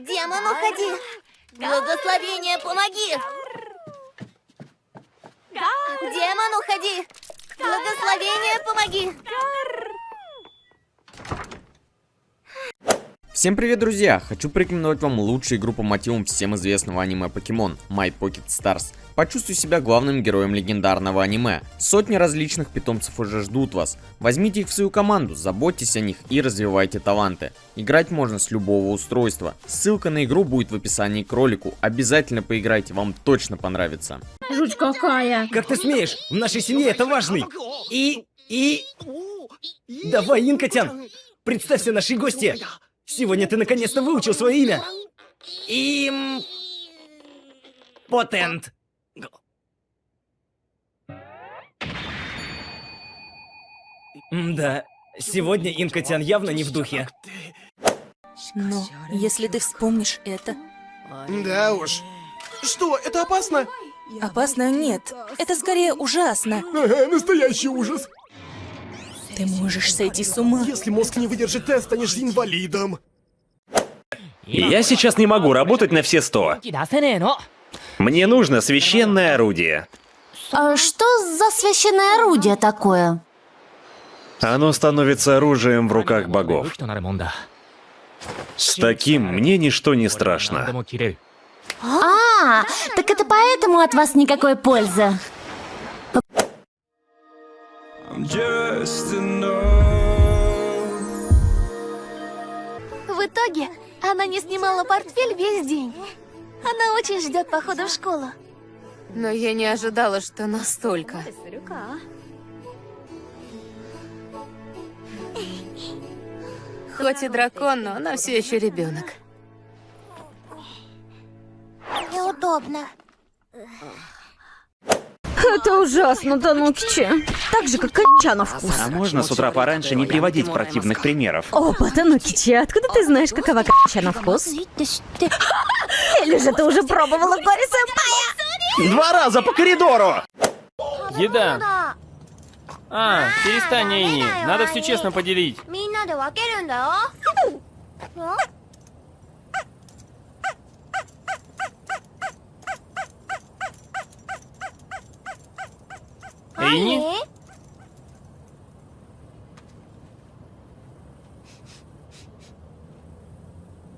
Демон, уходи! Благословение, помоги! Демон, уходи! Благословение, помоги! Всем привет, друзья! Хочу порекомендовать вам лучшую игру по мотивам всем известного аниме Покемон My Pocket Stars. Почувствуй себя главным героем легендарного аниме. Сотни различных питомцев уже ждут вас. Возьмите их в свою команду, заботьтесь о них и развивайте таланты. Играть можно с любого устройства. Ссылка на игру будет в описании к ролику. Обязательно поиграйте, вам точно понравится. Жуть какая. Как ты смеешь? В нашей семье это важный. И... и... Давай, Инкотян, представься нашей гости. Сегодня ты наконец-то выучил свое имя. Им... Потент. Да, сегодня Инкотян явно не в духе. Но если ты вспомнишь это... Да уж. Что, это опасно? Опасно нет. Это скорее ужасно. Ага, настоящий ужас. Ты можешь сойти с ума. Если мозг не выдержит тест, станешь инвалидом. Я сейчас не могу работать на все сто. Мне нужно священное орудие. А что за священное орудие такое? Оно становится оружием в руках богов. С таким мне ничто не страшно. А, так это поэтому от вас никакой пользы. В итоге она не снимала портфель весь день. Она очень ждет похода в школу. Но я не ожидала, что настолько. Хоть и дракон, но она все еще ребенок. Неудобно. Это ужасно, Танукичи. Так же, как конча на вкус. А можно с утра пораньше не приводить противных примеров? Опа, Танукичи, откуда ты знаешь, какова конча на вкус? Или же ты уже пробовала Кори Сэмпая? Два раза по коридору! Еда. А, перестань, Эйни. Надо все честно поделить. Эйни?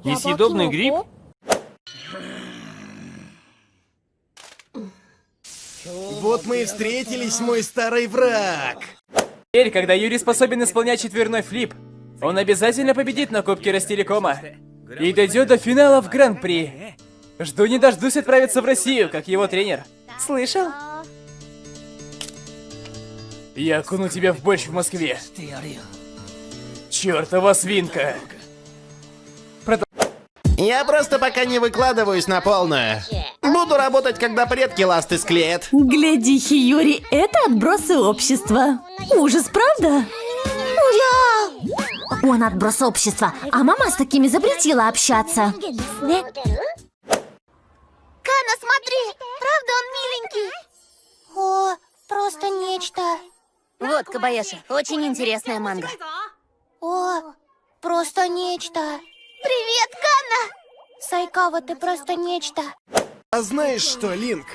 Несъедобный гриб? Вот мы и встретились, мой старый враг. Теперь, когда Юрий способен исполнять четверной флип, он обязательно победит на Кубке Ростелекома и дойдет до финала в Гран-при. Жду не дождусь отправиться в Россию, как его тренер. Слышал? Я окуну тебя в борщ в Москве. Чёртова свинка. Я просто пока не выкладываюсь на полную. Буду работать, когда предки ласты склеят. Гляди, Хиюри, это отбросы общества. Ужас, правда? Я! Он отброс общества, а мама с такими запретила общаться. Кана, смотри! Правда он миленький? О, просто нечто. Вот, Кабаяши, очень интересная манга. О, просто нечто. Привет, Канна! Сайкава, ты просто нечто. А знаешь что, Линк?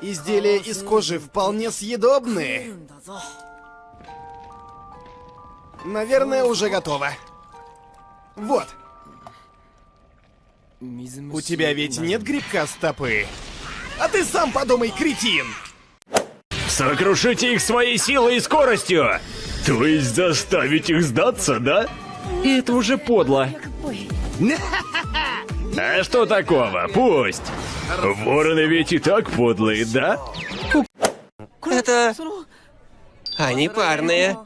Изделия из кожи вполне съедобные. Наверное, уже готово. Вот. У тебя ведь нет грибка стопы? А ты сам подумай, кретин! Сокрушите их своей силой и скоростью! То есть заставить их сдаться, да? Это уже подло. А что такого? Пусть. Вороны ведь и так подлые, да? Это... Они парные.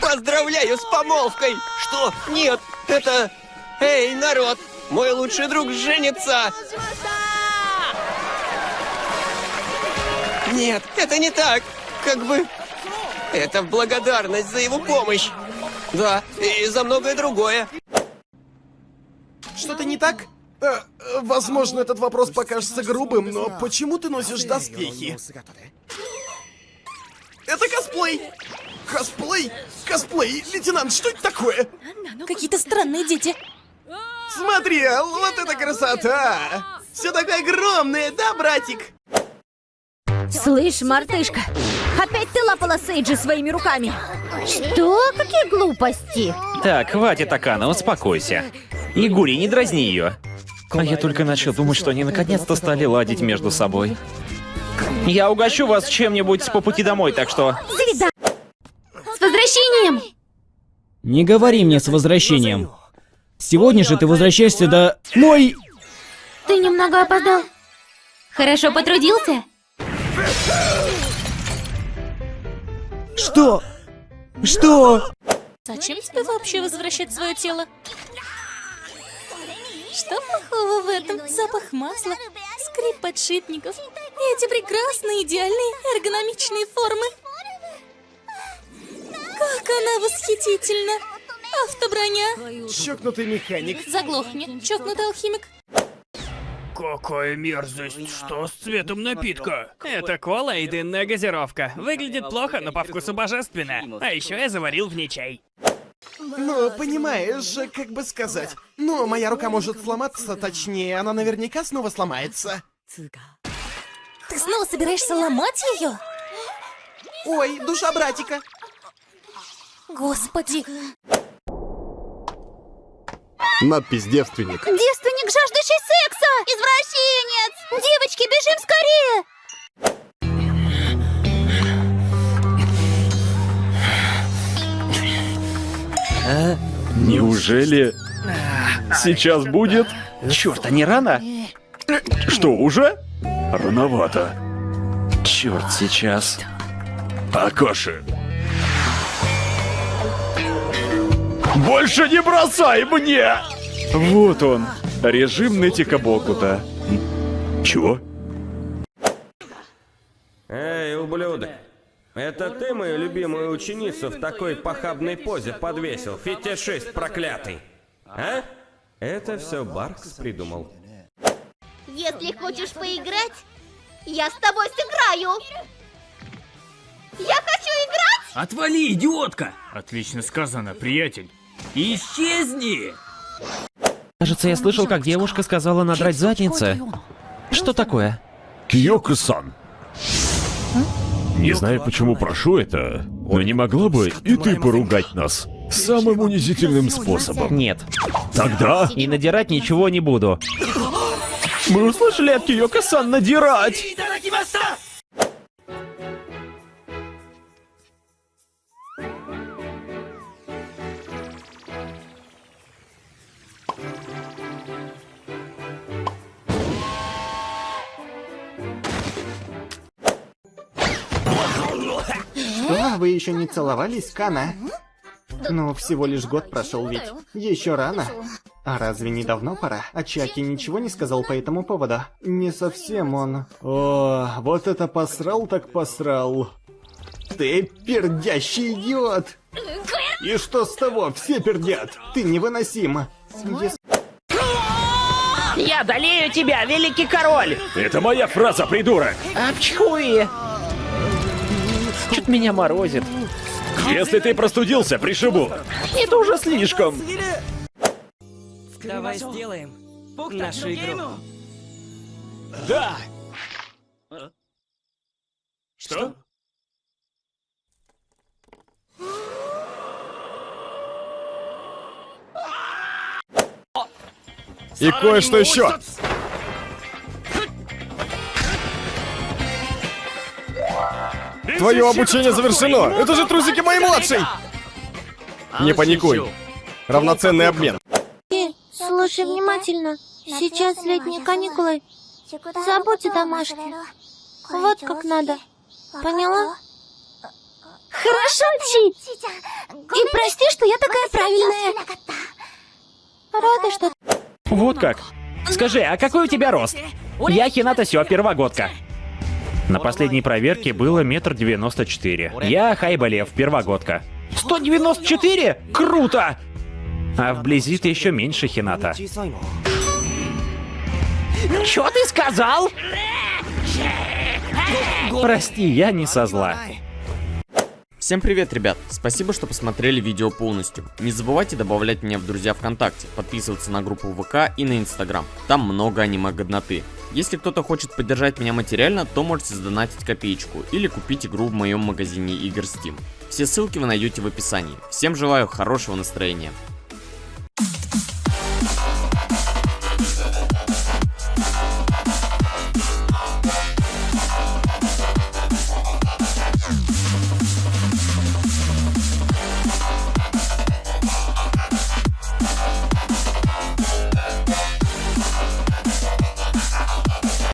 Поздравляю с помолвкой! Что? Нет, это... Эй, народ! Мой лучший друг женится! Нет, это не так! Как бы... Это в благодарность за его помощь! Да, и за многое другое. Что-то не так? Э, э, возможно, этот вопрос покажется грубым, но почему ты носишь доспехи? Это косплей! Косплей? Косплей? Лейтенант, что это такое? Какие-то странные дети. Смотри, а вот это красота! Все такое огромное, да, братик? Слышь, мартышка, опять ты лапала Сейджи своими руками. Что? Какие глупости? Так, хватит, Акана, успокойся. Игури, не дразни ее. А я только начал думать, что они наконец-то стали ладить между собой. Я угощу вас чем-нибудь по пути домой, так что... Возвращением! Не говори мне с возвращением. Сегодня же ты возвращаешься до... Мой... Ты немного опоздал. Хорошо потрудился? Что? Что? Зачем тебе вообще возвращать свое тело? Что плохого в этом? Запах масла, скрип подшипников и эти прекрасные, идеальные, эргономичные формы. Как она восхитительна! Автоброня! Чокнутый механик. Заглохни, чокнутый алхимик. Какая мерзость! Что с цветом напитка? Это кола и дынная газировка. Выглядит плохо, но по вкусу божественно. А еще я заварил в ней чай. Ну, понимаешь, как бы сказать. Ну, моя рука может сломаться, точнее, она наверняка снова сломается. Ты снова собираешься ломать ее? Ой, душа братика. Господи! Надпись «Девственник». Девственник, жаждущий секса! Извращенец! Девочки, бежим скорее! Неужели сейчас будет? Черт, а не рано? Что, уже? Рановато. Черт, сейчас. Акоши. Больше не бросай мне! Вот он, режим Нетика Бокута. Чего? Эй, ублюдок! Это ты мою любимую ученицу в такой похабной позе подвесил, фетишист проклятый? А? Это все Баркс придумал. Если хочешь поиграть, я с тобой сыграю! Я хочу играть! Отвали, идиотка! Отлично сказано, приятель. Исчезни! Кажется, я слышал, как девушка сказала надрать задницы. Что такое? Киоко-сан. Не знаю, почему прошу это, но не могла бы и ты поругать нас самым унизительным способом? Нет. Тогда... И надирать ничего не буду. Мы услышали от Киоко-сан надирать! Вы еще не целовались, Кана? Ну, всего лишь год прошел ведь. Еще рано. А разве не давно пора? А Чаки ничего не сказал по этому поводу? Не совсем он. О, вот это посрал так посрал. Ты пердящий идиот! И что с того? Все пердят! Ты невыносим! Если... Я одолею тебя, великий король! Это моя фраза, придурок! Апчхуи! Чуть меня морозит. Если ты простудился, пришибу. Это уже слишком. Давай сделаем нашу игру. Да! Что? И кое-что еще. Твое обучение завершено! Это же трусики моей младшей! Не паникуй. Равноценный обмен. Слушай внимательно. Сейчас летние каникулы. Забудь о домашке. Вот как надо. Поняла? Хорошо, Чи. И прости, что я такая правильная. Рада, что Вот как. Скажи, а какой у тебя рост? Я Хината Сё, первогодка. На последней проверке было метр девяносто четыре. Я Хайбалев, первогодка. 194? Круто! А вблизи ты еще меньше Хината. Чё ты сказал? Прости, я не со зла. Всем привет, ребят! Спасибо, что посмотрели видео полностью. Не забывайте добавлять меня в друзья ВКонтакте, подписываться на группу ВК и на Инстаграм. Там много аниме-годноты. Если кто-то хочет поддержать меня материально, то можете задонатить копеечку или купить игру в моем магазине игр Steam. Все ссылки вы найдете в описании. Всем желаю хорошего настроения.